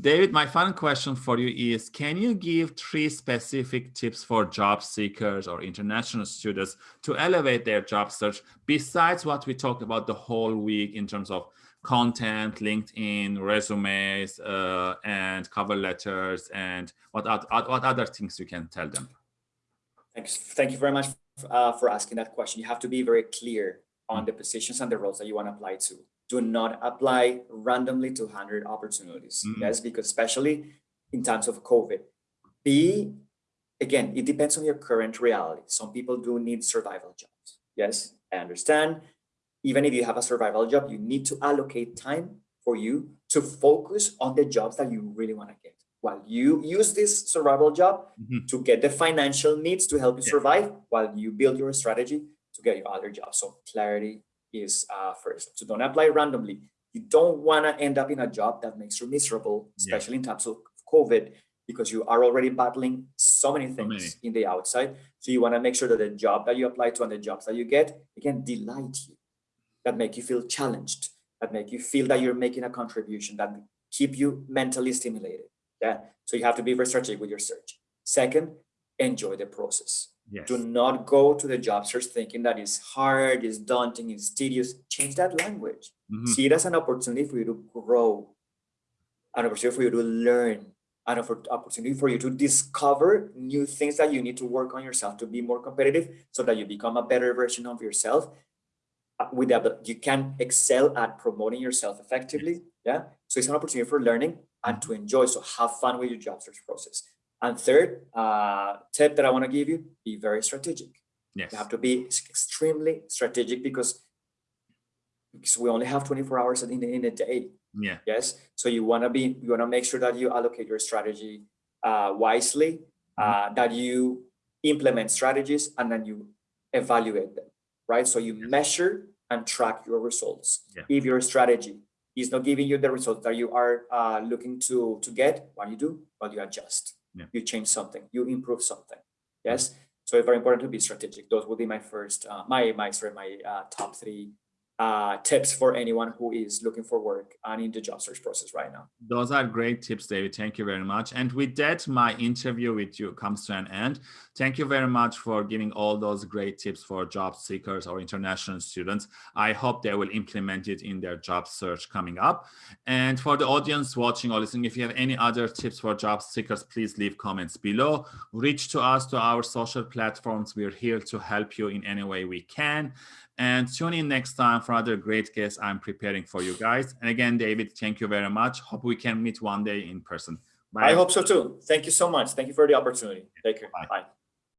David, my final question for you is, can you give three specific tips for job seekers or international students to elevate their job search besides what we talked about the whole week in terms of content, LinkedIn, resumes, uh, and cover letters, and what, what other things you can tell them? Thanks. Thank you very much uh, for asking that question. You have to be very clear on the positions and the roles that you want to apply to. Do not apply randomly to 100 opportunities. Mm -hmm. Yes, because especially in times of COVID, B, again, it depends on your current reality. Some people do need survival jobs. Yes, I understand. Even if you have a survival job, you need to allocate time for you to focus on the jobs that you really want to get while you use this survival job mm -hmm. to get the financial needs to help you yeah. survive while you build your strategy to get your other job. So clarity is uh, first. So don't apply randomly. You don't want to end up in a job that makes you miserable, especially yeah. in times of COVID, because you are already battling so many things so many. in the outside. So you want to make sure that the job that you apply to and the jobs that you get, again, delight you, that make you feel challenged, that make you feel that you're making a contribution, that keep you mentally stimulated. Yeah. So you have to be very strategic with your search. Second, enjoy the process. Yes. Do not go to the job search thinking that it's hard, it's daunting, it's tedious. Change that language. Mm -hmm. See it as an opportunity for you to grow, an opportunity for you to learn, an opportunity for you to discover new things that you need to work on yourself to be more competitive so that you become a better version of yourself. Uh, with that, you can excel at promoting yourself effectively. Yeah. So it's an opportunity for learning and to enjoy. So have fun with your job search process. And third uh, tip that I want to give you, be very strategic. Yes. You have to be extremely strategic because, because we only have 24 hours in, in a day. Yeah. Yes. So you want to be, you want to make sure that you allocate your strategy uh, wisely, uh, mm -hmm. that you implement strategies and then you evaluate them, right? So you measure and track your results. Yeah. If your strategy is not giving you the results that you are uh, looking to to get, what you do? Well, you adjust. Yeah. You change something. You improve something. Yes. So it's very important to be strategic. Those would be my first, uh, my my sorry, my uh, top three uh, tips for anyone who is looking for work and in the job search process right now. Those are great tips, David. Thank you very much. And with that, my interview with you comes to an end. Thank you very much for giving all those great tips for job seekers or international students. I hope they will implement it in their job search coming up. And for the audience watching or listening, if you have any other tips for job seekers, please leave comments below. Reach to us to our social platforms. We're here to help you in any way we can. And tune in next time for other great guests I'm preparing for you guys. And again, David, thank you very much. Hope we can meet one day in person. Bye. I hope so too. Thank you so much. Thank you for the opportunity. Take care. Bye. Bye.